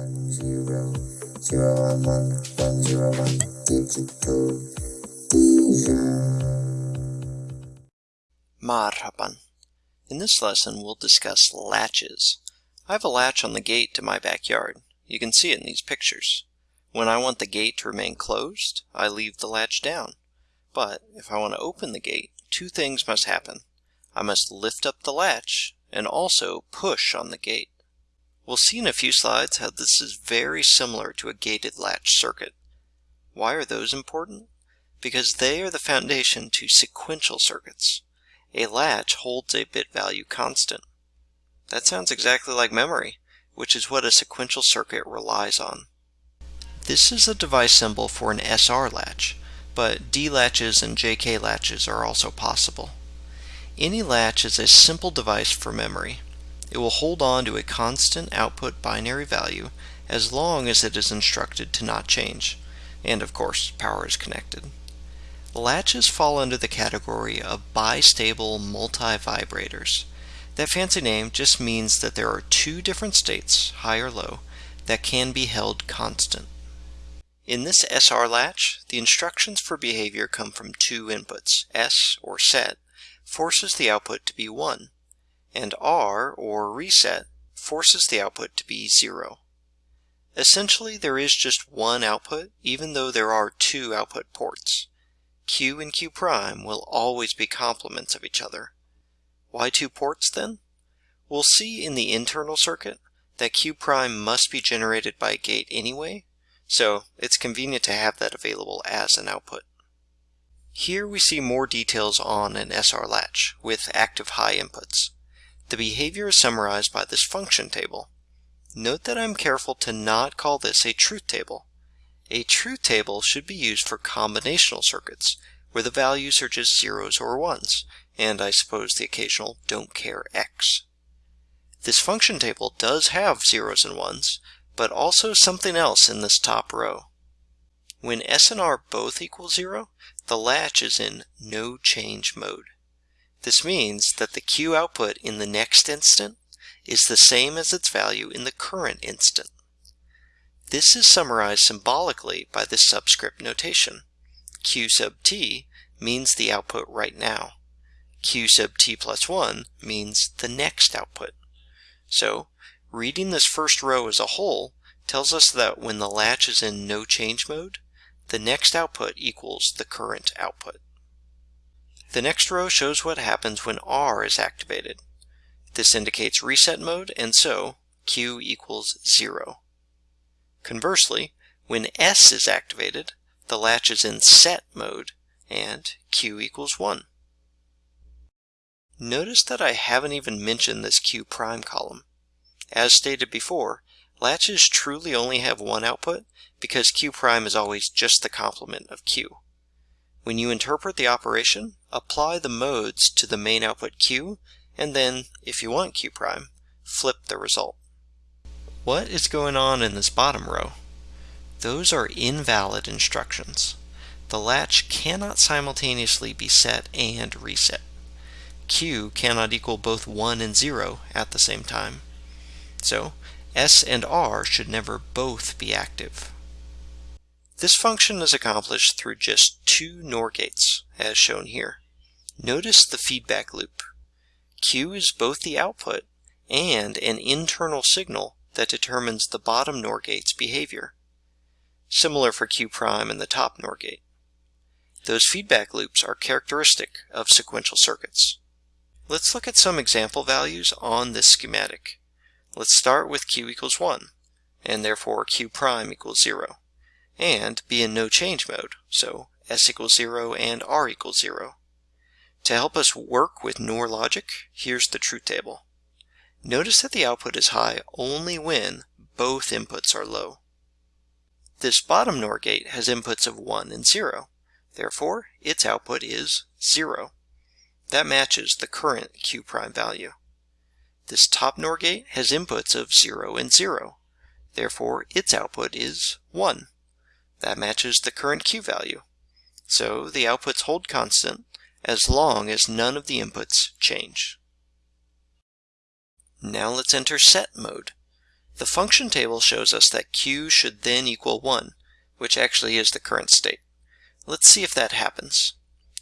one zero zero one one one zero one digital Marhaban. In this lesson we'll discuss latches. I have a latch on the gate to my backyard. You can see it in these pictures. When I want the gate to remain closed, I leave the latch down. But if I want to open the gate, two things must happen. I must lift up the latch and also push on the gate. We'll see in a few slides how this is very similar to a gated latch circuit. Why are those important? Because they are the foundation to sequential circuits. A latch holds a bit value constant. That sounds exactly like memory, which is what a sequential circuit relies on. This is a device symbol for an SR latch, but D latches and JK latches are also possible. Any latch is a simple device for memory. It will hold on to a constant output binary value as long as it is instructed to not change, and of course power is connected. Latches fall under the category of bistable multivibrators. That fancy name just means that there are two different states, high or low, that can be held constant. In this SR latch, the instructions for behavior come from two inputs, S or set, forces the output to be 1, and R, or reset, forces the output to be 0. Essentially, there is just one output, even though there are two output ports. Q and Q prime will always be complements of each other. Why two ports then? We'll see in the internal circuit that Q prime must be generated by a gate anyway, so it's convenient to have that available as an output. Here we see more details on an SR latch with active high inputs. The behavior is summarized by this function table. Note that I'm careful to not call this a truth table. A truth table should be used for combinational circuits, where the values are just zeros or ones, and I suppose the occasional don't care x. This function table does have zeros and ones, but also something else in this top row. When S and R both equal zero, the latch is in no change mode. This means that the Q output in the next instant is the same as its value in the current instant. This is summarized symbolically by this subscript notation. Q sub t means the output right now. Q sub t plus 1 means the next output. So, reading this first row as a whole tells us that when the latch is in no change mode, the next output equals the current output. The next row shows what happens when R is activated. This indicates reset mode, and so Q equals 0. Conversely, when S is activated, the latch is in set mode, and Q equals 1. Notice that I haven't even mentioned this Q prime column. As stated before, latches truly only have one output because Q prime is always just the complement of Q. When you interpret the operation, apply the modes to the main output Q, and then, if you want Q prime, flip the result. What is going on in this bottom row? Those are invalid instructions. The latch cannot simultaneously be set and reset. Q cannot equal both 1 and 0 at the same time. So S and R should never both be active. This function is accomplished through just two NOR gates, as shown here. Notice the feedback loop. Q is both the output and an internal signal that determines the bottom NOR gate's behavior. Similar for Q prime and the top NOR gate. Those feedback loops are characteristic of sequential circuits. Let's look at some example values on this schematic. Let's start with q equals 1, and therefore q prime equals 0, and be in no change mode, so s equals 0 and r equals 0. To help us work with NOR logic, here's the truth table. Notice that the output is high only when both inputs are low. This bottom NOR gate has inputs of 1 and 0. Therefore, its output is 0. That matches the current Q prime value. This top NOR gate has inputs of 0 and 0. Therefore, its output is 1. That matches the current Q value. So the outputs hold constant as long as none of the inputs change. Now let's enter set mode. The function table shows us that Q should then equal 1, which actually is the current state. Let's see if that happens.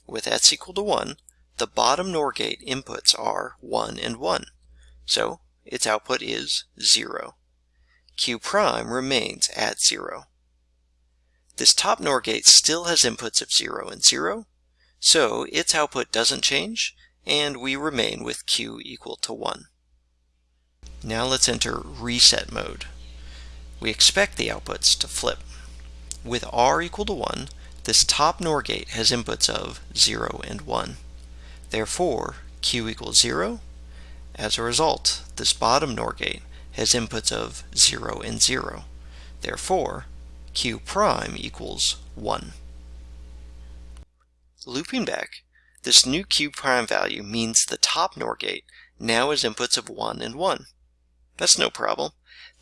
With s equal to 1, the bottom NOR gate inputs are 1 and 1, so its output is 0. Q prime remains at 0. This top NOR gate still has inputs of 0 and 0, so its output doesn't change, and we remain with Q equal to 1. Now let's enter reset mode. We expect the outputs to flip. With R equal to 1, this top NOR gate has inputs of 0 and 1. Therefore, Q equals 0. As a result, this bottom NOR gate has inputs of 0 and 0. Therefore, Q prime equals 1. Looping back, this new Q prime value means the top NOR gate now has inputs of 1 and 1. That's no problem.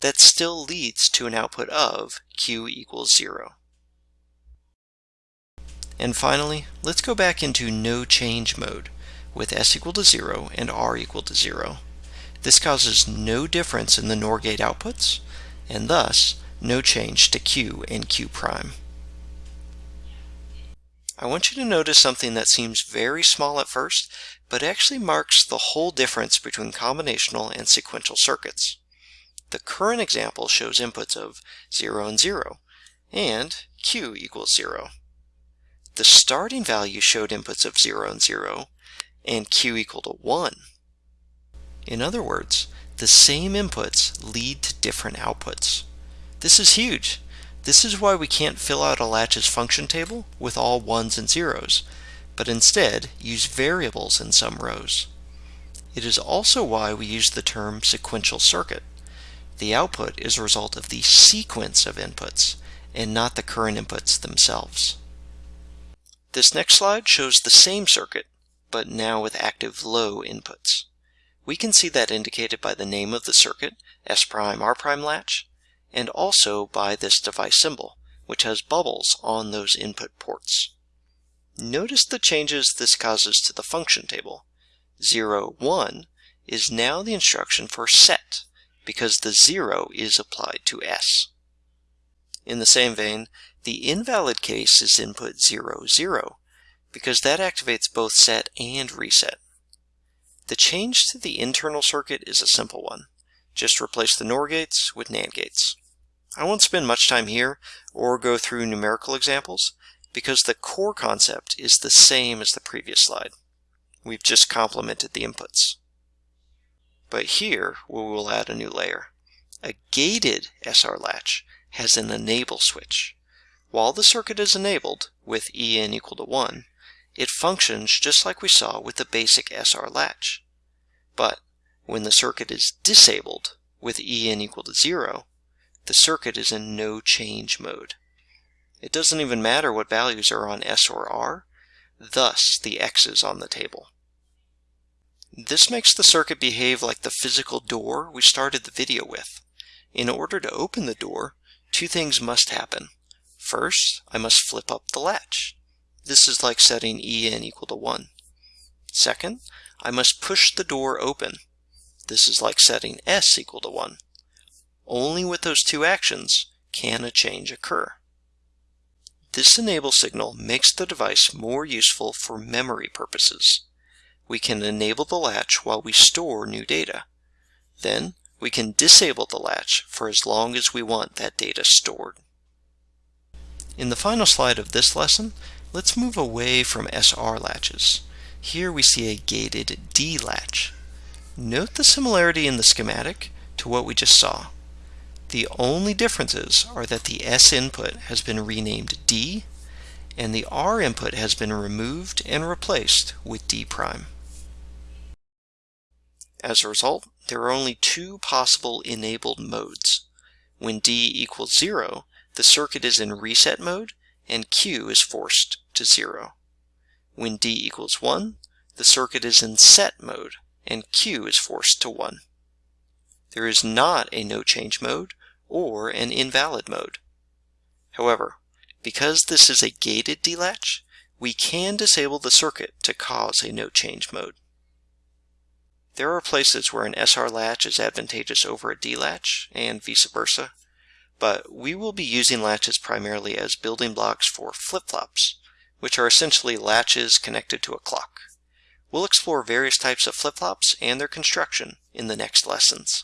That still leads to an output of Q equals 0. And finally, let's go back into no change mode with S equal to 0 and R equal to 0. This causes no difference in the NOR gate outputs, and thus no change to Q and Q prime. I want you to notice something that seems very small at first, but actually marks the whole difference between combinational and sequential circuits. The current example shows inputs of 0 and 0, and Q equals 0. The starting value showed inputs of 0 and 0, and Q equal to 1. In other words, the same inputs lead to different outputs. This is huge. This is why we can't fill out a latch's function table with all ones and zeros, but instead use variables in some rows. It is also why we use the term sequential circuit. The output is a result of the sequence of inputs and not the current inputs themselves. This next slide shows the same circuit, but now with active low inputs. We can see that indicated by the name of the circuit, S' prime R' prime latch, and also by this device symbol, which has bubbles on those input ports. Notice the changes this causes to the function table. 0, 1 is now the instruction for set, because the 0 is applied to S. In the same vein, the invalid case is input 0, 0, because that activates both set and reset. The change to the internal circuit is a simple one. Just replace the NOR gates with NAND gates. I won't spend much time here or go through numerical examples because the core concept is the same as the previous slide. We've just complemented the inputs. But here we will add a new layer. A gated SR latch has an enable switch. While the circuit is enabled with EN equal to 1, it functions just like we saw with the basic SR latch. But when the circuit is disabled with En equal to 0, the circuit is in no change mode. It doesn't even matter what values are on S or R, thus the X's on the table. This makes the circuit behave like the physical door we started the video with. In order to open the door, two things must happen. First, I must flip up the latch. This is like setting En equal to 1. Second, I must push the door open. This is like setting S equal to 1. Only with those two actions can a change occur. This enable signal makes the device more useful for memory purposes. We can enable the latch while we store new data. Then we can disable the latch for as long as we want that data stored. In the final slide of this lesson, let's move away from SR latches. Here we see a gated D latch. Note the similarity in the schematic to what we just saw. The only differences are that the S input has been renamed D and the R input has been removed and replaced with D prime. As a result, there are only two possible enabled modes. When D equals 0, the circuit is in reset mode and Q is forced to 0. When D equals 1, the circuit is in set mode and Q is forced to 1. There is not a no change mode or an invalid mode. However, because this is a gated D latch, we can disable the circuit to cause a no change mode. There are places where an SR latch is advantageous over a D latch and vice versa, but we will be using latches primarily as building blocks for flip-flops, which are essentially latches connected to a clock. We'll explore various types of flip-flops and their construction in the next lessons.